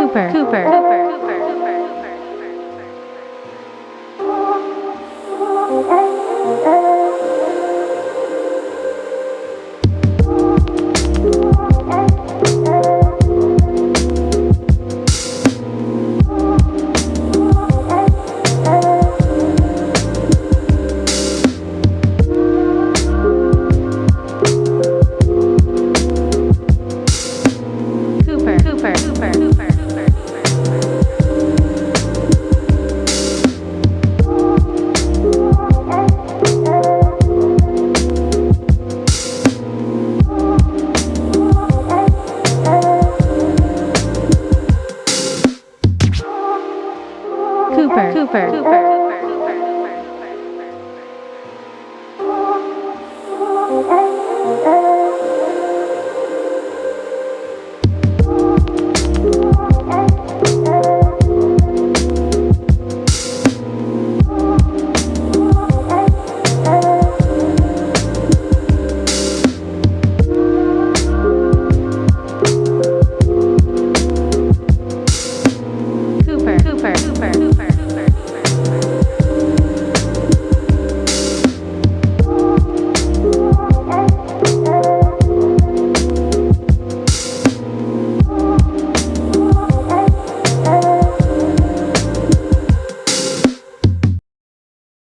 Cooper, Cooper, Cooper. Cooper, Cooper, Cooper, Cooper, Cooper, Cooper.